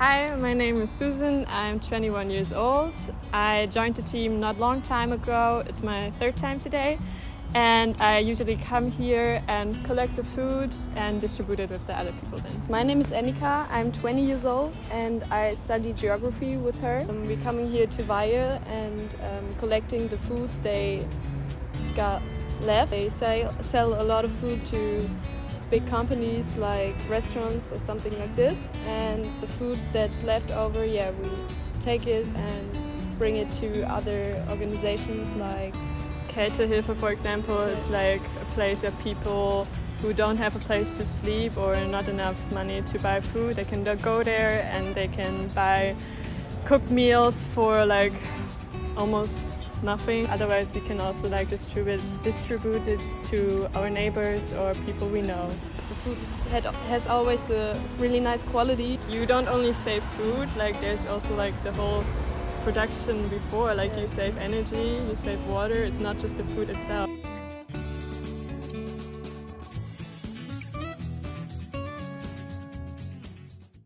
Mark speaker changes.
Speaker 1: Hi, my name is Susan. I'm 21 years old. I joined the team not long time ago. It's my third time today. And I usually come here and collect the food and distribute it with the other people then.
Speaker 2: My name is Annika. I'm 20 years old and I study geography with her. We're coming here to Weihe and um, collecting the food they got left. They sell, sell a lot of food to big companies like restaurants or something like this and the food that's left over, yeah, we take it and bring it to other organizations like
Speaker 1: Kältehilfe, for example, yes. is like a place where people who don't have a place to sleep or not enough money to buy food, they can go there and they can buy cooked meals for like almost nothing. Otherwise, we can also like distribute distribute it to our neighbors or people we know.
Speaker 2: The food has always a really nice quality.
Speaker 1: You don't only save food, like there's also like the whole production before, like you save energy, you save water, it's not just the food itself.